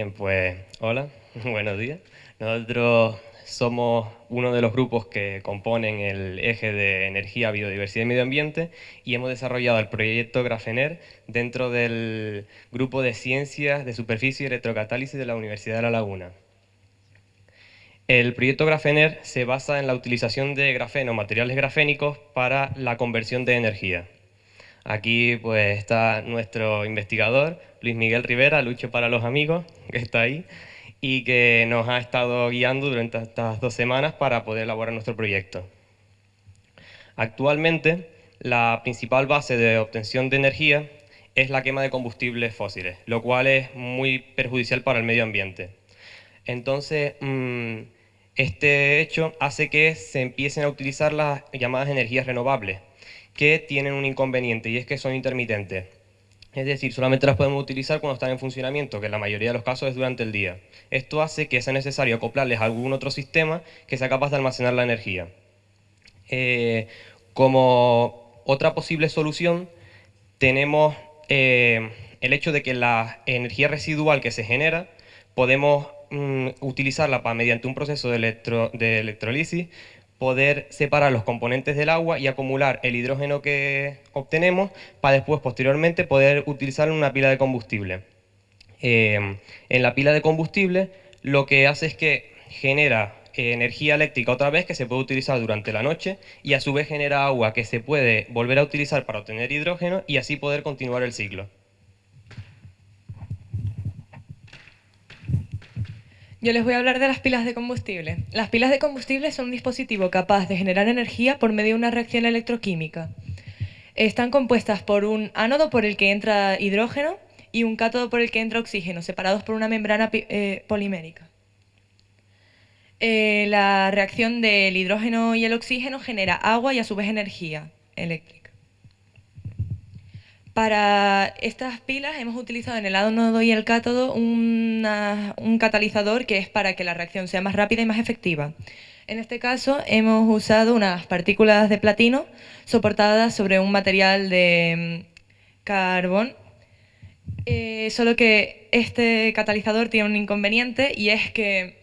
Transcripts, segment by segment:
Bien, pues hola, buenos días. Nosotros somos uno de los grupos que componen el eje de energía, biodiversidad y medio ambiente y hemos desarrollado el proyecto Grafener dentro del grupo de ciencias de superficie y electrocatálisis de la Universidad de La Laguna. El proyecto Grafener se basa en la utilización de grafeno, materiales grafénicos, para la conversión de energía. Aquí pues está nuestro investigador, Luis Miguel Rivera, Lucho para los amigos, que está ahí, y que nos ha estado guiando durante estas dos semanas para poder elaborar nuestro proyecto. Actualmente, la principal base de obtención de energía es la quema de combustibles fósiles, lo cual es muy perjudicial para el medio ambiente. Entonces, mm, este hecho hace que se empiecen a utilizar las llamadas energías renovables, que tienen un inconveniente y es que son intermitentes. Es decir, solamente las podemos utilizar cuando están en funcionamiento, que en la mayoría de los casos es durante el día. Esto hace que sea necesario acoplarles a algún otro sistema que sea capaz de almacenar la energía. Eh, como otra posible solución, tenemos eh, el hecho de que la energía residual que se genera podemos mm, utilizarla para, mediante un proceso de, de electrolisis poder separar los componentes del agua y acumular el hidrógeno que obtenemos para después, posteriormente, poder utilizarlo en una pila de combustible. Em, en la pila de combustible lo que hace es que genera eh, energía eléctrica otra vez que se puede utilizar durante la noche y a su vez genera agua que se puede volver a utilizar para obtener hidrógeno y así poder continuar el ciclo. Yo les voy a hablar de las pilas de combustible. Las pilas de combustible son un dispositivo capaz de generar energía por medio de una reacción electroquímica. Están compuestas por un ánodo por el que entra hidrógeno y un cátodo por el que entra oxígeno, separados por una membrana eh, polimérica. Eh, la reacción del hidrógeno y el oxígeno genera agua y a su vez energía eléctrica. Para estas pilas hemos utilizado en el ánodo y el cátodo un catalizador que es para que la reacción sea más rápida y más efectiva. En este caso hemos usado unas partículas de platino soportadas sobre un material de mm, carbón, eh, solo que este catalizador tiene un inconveniente y es que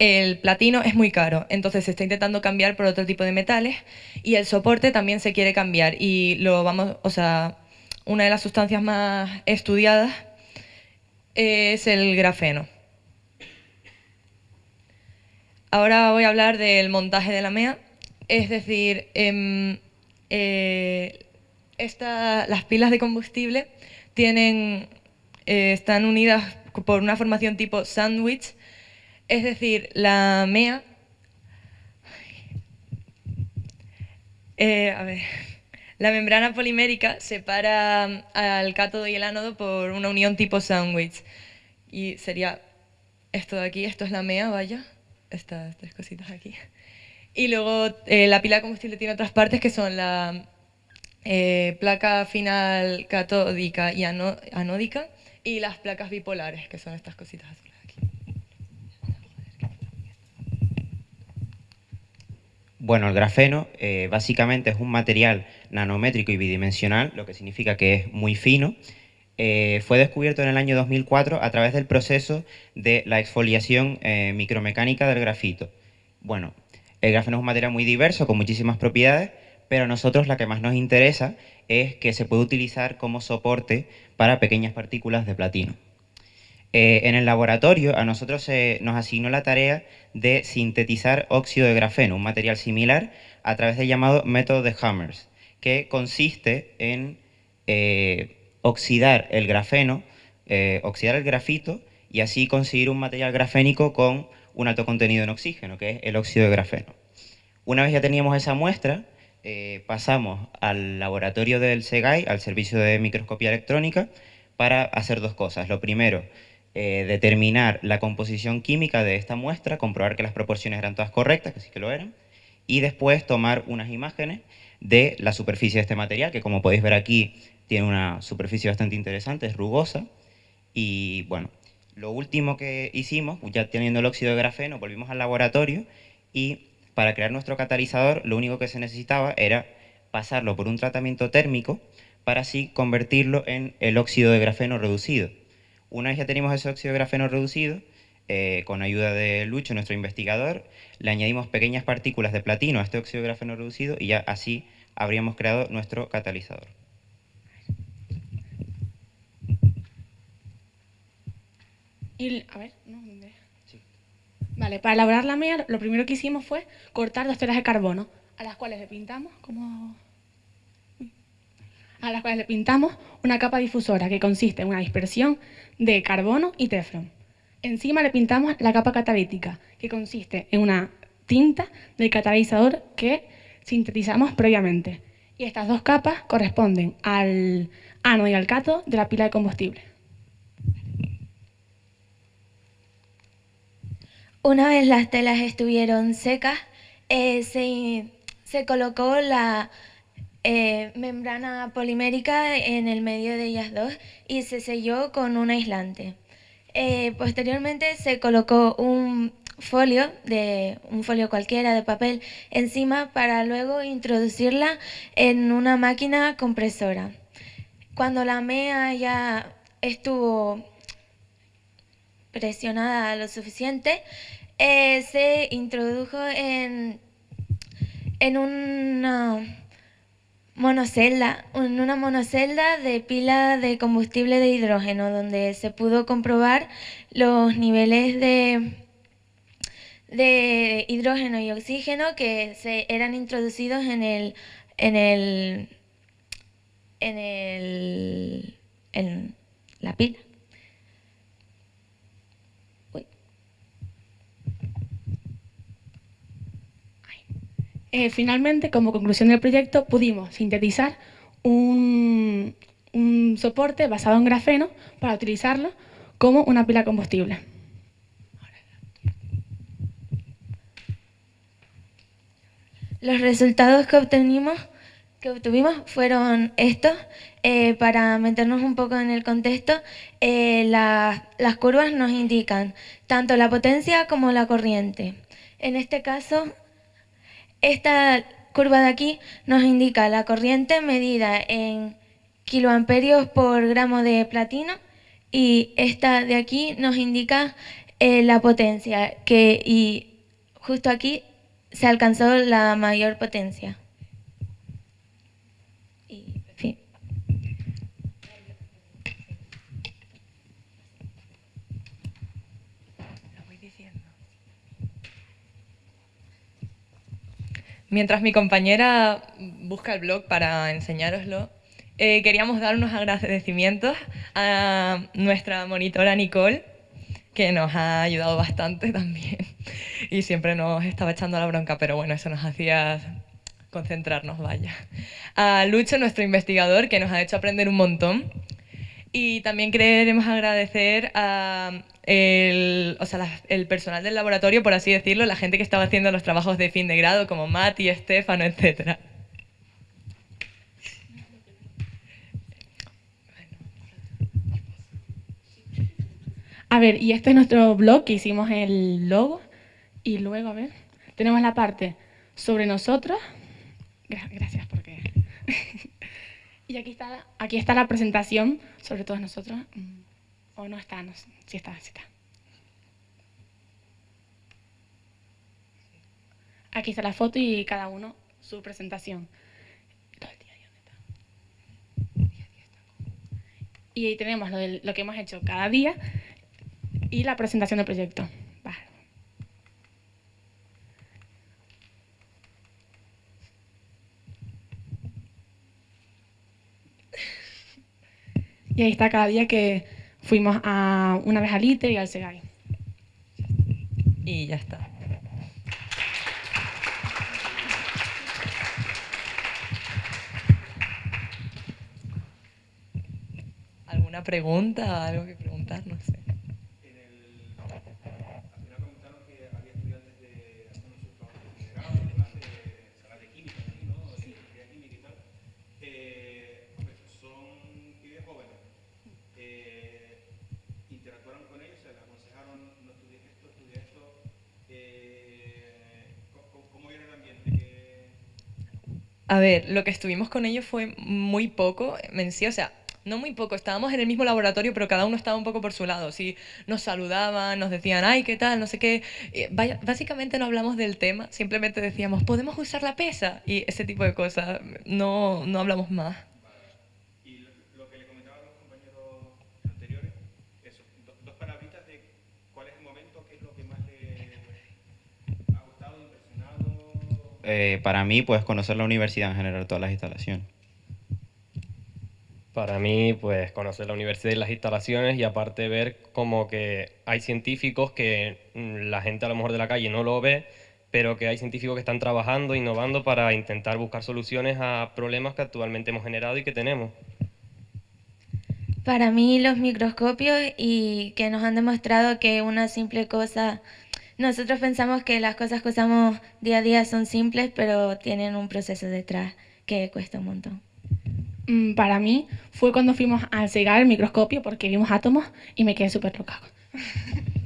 el platino es muy caro, entonces se está intentando cambiar por otro tipo de metales y el soporte también se quiere cambiar y lo vamos, o sea, una de las sustancias más estudiadas es el grafeno. Ahora voy a hablar del montaje de la MEA, es decir, em, eh, las pilas de combustible tienen, eh, están unidas por una formación tipo sándwich, es decir, la MEA... Eh, a ver... La membrana polimérica separa mm, al cátodo y el ánodo por una unión tipo sándwich. Y sería esto de aquí, esto es la MEA, vaya, estas tres cositas aquí. Y luego eh, la pila de combustible tiene otras partes que son la eh, placa final catódica y anódica y las placas bipolares, que son estas cositas azules. Bueno, el grafeno eh, básicamente es un material nanométrico y bidimensional, lo que significa que es muy fino. Eh, fue descubierto en el año 2004 a través del proceso de la exfoliación eh, micromecánica del grafito. Bueno, el grafeno es un material muy diverso, con muchísimas propiedades, pero a nosotros la que más nos interesa es que se puede utilizar como soporte para pequeñas partículas de platino. Eh, en el laboratorio a nosotros se nos asignó la tarea de sintetizar óxido de grafeno, un material similar, a través del llamado método de Hammers, que consiste en eh, oxidar el grafeno, eh, oxidar el grafito y así conseguir un material grafénico con un alto contenido en oxígeno, que es el óxido de grafeno. Una vez ya teníamos esa muestra, pasamos al laboratorio del SEGAI, al servicio de microscopía electrónica, para hacer dos cosas. Lo primero, eh, determinar la composición química de esta muestra, comprobar que las proporciones eran todas correctas, que sí que lo eran, y después tomar unas imágenes de la superficie de este material, que como podéis ver aquí tiene una superficie bastante interesante, es rugosa, y bueno, lo último que hicimos, ya teniendo el óxido de grafeno, volvimos al laboratorio y para crear nuestro catalizador lo único que se necesitaba era pasarlo por un tratamiento térmico para así convertirlo en el óxido de grafeno reducido. Una vez ya tenemos ese óxido grafeno reducido, eh, con ayuda de Lucho, nuestro investigador, le añadimos pequeñas partículas de platino a este óxido grafeno reducido y ya así habríamos creado nuestro catalizador. a ver, Vale, para elaborar la MEA lo primero que hicimos fue cortar dos telas de carbono, a las cuales le pintamos como a las cuales le pintamos una capa difusora que consiste en una dispersión de carbono y teflón. Encima le pintamos la capa catalítica, que consiste en una tinta del catalizador que sintetizamos previamente. Y estas dos capas corresponden al ánodo y al cátodo de la pila de combustible. Una vez las telas estuvieron secas, eh, se, colocó la eh, membrana polimérica en el medio de ellas dos y se selló con un aislante. Eh, posteriormente se colocó un folio, de, un folio cualquiera de papel encima para luego introducirla en una máquina compresora. Cuando la MEA ya estuvo presionada lo suficiente, eh, se introdujo en, en una monocelda, una monocelda de pila de combustible de hidrógeno, donde se pudo comprobar los niveles de, de hidrógeno y oxígeno que se eran introducidos en el en el en el en la pila. Eh, finalmente, como conclusión del proyecto, pudimos sintetizar un, soporte basado en grafeno para utilizarlo como una pila combustible. Los resultados que obtuvimos, fueron estos. Eh, para meternos un poco en el contexto, eh, las curvas nos indican tanto la potencia como la corriente. En este caso, esta curva de aquí nos indica la corriente medida en kiloamperios por gramo de platino y esta de aquí nos indica eh, la potencia que, y justo aquí se alcanzó la mayor potencia. Mientras mi compañera busca el blog para enseñároslo, eh, queríamos dar unos agradecimientos a nuestra monitora Nicole, que nos ha ayudado bastante también y siempre nos estaba echando la bronca, pero bueno, eso nos hacía concentrarnos, vaya. A Lucho, nuestro investigador, que nos ha hecho aprender un montón. Y también queremos agradecer a el, o sea, el personal del laboratorio, por así decirlo, la gente que estaba haciendo los trabajos de fin de grado, como Mati, Estefano, etc. A ver, y este es nuestro blog que hicimos el logo. Y luego, a ver, tenemos la parte sobre nosotros. Gracias porque... y aquí está, aquí está la presentación sobre todos nosotros. Mm. ¿O no está? No, sí está, sí está. Aquí está la foto y cada uno su presentación. Y ahí tenemos lo, lo, que hemos hecho cada día y la presentación del proyecto. Y ahí está cada día que Fuimos a, una vez al ITER y al SEGAI. Y ya está. ¿Alguna pregunta? ¿Algo que preguntar? No sé. A ver, lo que estuvimos con ellos fue muy poco en o sea, no muy poco, estábamos en el mismo laboratorio, pero cada uno estaba un poco por su lado. Sí, nos saludaban, nos decían, ay, ¿qué tal? No sé qué. básicamente no hablamos del tema, simplemente decíamos, ¿podemos usar la pesa? Y ese tipo de cosas, no, no hablamos más. Lo que le los compañeros cuál es el momento, qué es lo que más le ha gustado, impresionado. Eh, para mí, pues conocer la universidad en general, todas las instalaciones. Para mí, pues conocer la universidad y las instalaciones y aparte ver como que hay científicos que mm, la gente a lo mejor de la calle no lo ve, pero que hay científicos que están trabajando, innovando para intentar buscar soluciones a problemas que actualmente hemos generado y que tenemos. Para mí los microscopios y que nos han demostrado que una simple cosa, nosotros pensamos que las cosas que usamos día a día son simples, pero tienen un proceso detrás que cuesta un montón. Mm, para mí fue cuando fuimos a cegar el microscopio porque vimos átomos y me quedé súper loca.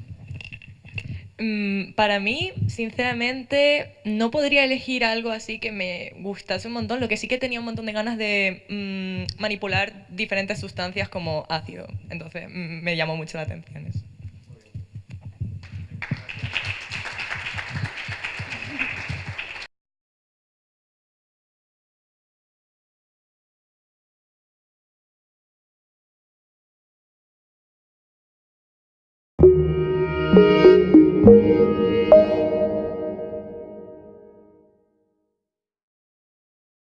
Mm, para mí, sinceramente, no podría elegir algo así que me gustase un montón. Lo que sí que tenía un montón de ganas de mm, manipular diferentes sustancias como ácido. Entonces, me llamó mucho la atención eso.